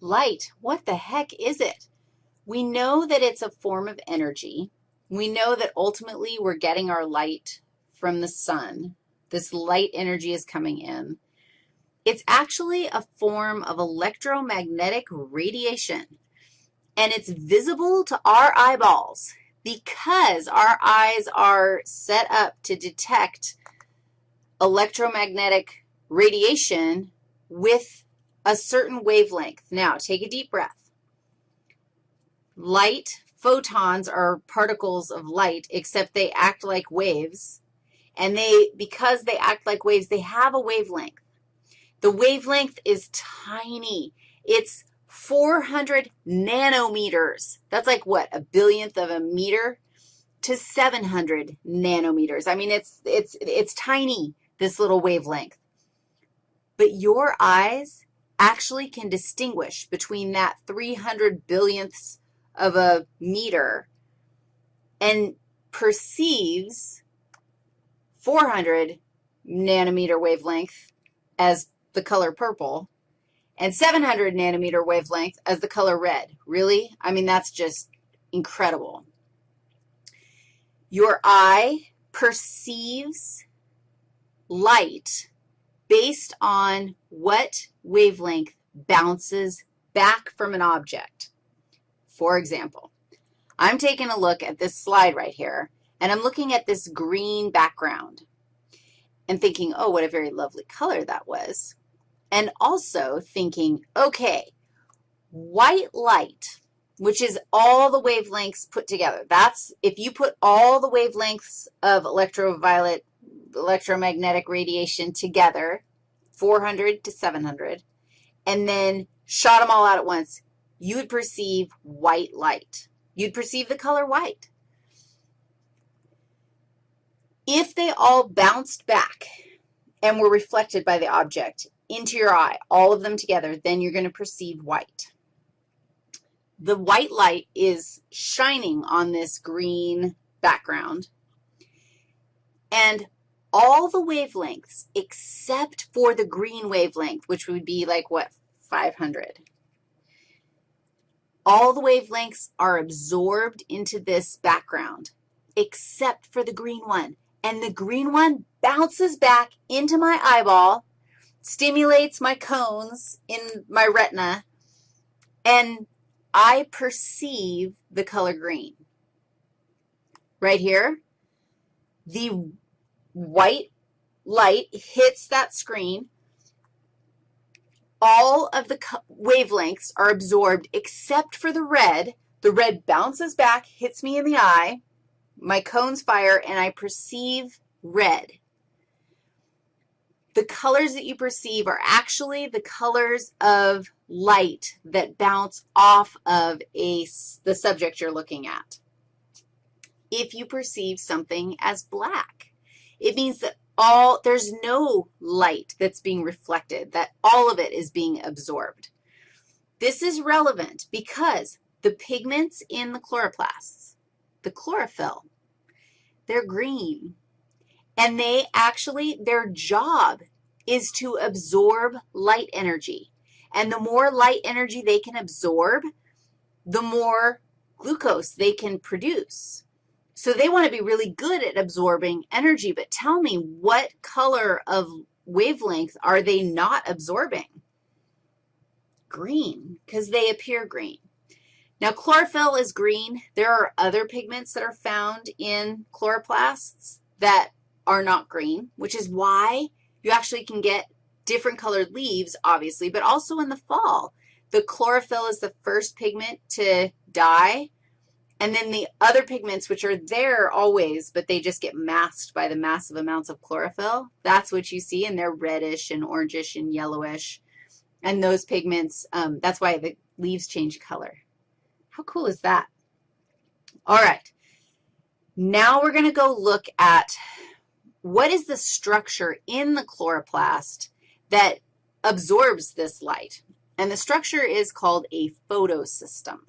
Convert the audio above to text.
Light, what the heck is it? We know that it's a form of energy. We know that ultimately we're getting our light from the sun. This light energy is coming in. It's actually a form of electromagnetic radiation, and it's visible to our eyeballs because our eyes are set up to detect electromagnetic radiation with a certain wavelength. Now, take a deep breath. Light, photons are particles of light, except they act like waves. And they, because they act like waves, they have a wavelength. The wavelength is tiny. It's 400 nanometers. That's like what, a billionth of a meter to 700 nanometers. I mean, it's, it's, it's tiny, this little wavelength. But your eyes actually can distinguish between that 300 billionths of a meter and perceives 400 nanometer wavelength as the color purple and 700 nanometer wavelength as the color red. Really? I mean, that's just incredible. Your eye perceives light based on what wavelength bounces back from an object. For example, I'm taking a look at this slide right here, and I'm looking at this green background and thinking, oh, what a very lovely color that was, and also thinking, okay, white light, which is all the wavelengths put together. That's, if you put all the wavelengths of electroviolet, electromagnetic radiation together, 400 to 700, and then shot them all out at once, you would perceive white light. You'd perceive the color white. If they all bounced back and were reflected by the object into your eye, all of them together, then you're going to perceive white. The white light is shining on this green background, and all the wavelengths except for the green wavelength, which would be like, what, 500. All the wavelengths are absorbed into this background except for the green one. And the green one bounces back into my eyeball, stimulates my cones in my retina, and I perceive the color green. Right here, the white light hits that screen. All of the wavelengths are absorbed except for the red. The red bounces back, hits me in the eye, my cones fire, and I perceive red. The colors that you perceive are actually the colors of light that bounce off of a, the subject you're looking at. If you perceive something as black, it means that all, there's no light that's being reflected, that all of it is being absorbed. This is relevant because the pigments in the chloroplasts, the chlorophyll, they're green. And they actually, their job is to absorb light energy. And the more light energy they can absorb, the more glucose they can produce. So they want to be really good at absorbing energy, but tell me what color of wavelength are they not absorbing? Green, because they appear green. Now, chlorophyll is green. There are other pigments that are found in chloroplasts that are not green, which is why you actually can get different colored leaves, obviously, but also in the fall. The chlorophyll is the first pigment to die and then the other pigments, which are there always, but they just get masked by the massive amounts of chlorophyll, that's what you see, and they're reddish and orangish and yellowish. And those pigments, um, that's why the leaves change color. How cool is that? All right. Now we're going to go look at what is the structure in the chloroplast that absorbs this light. And the structure is called a photosystem.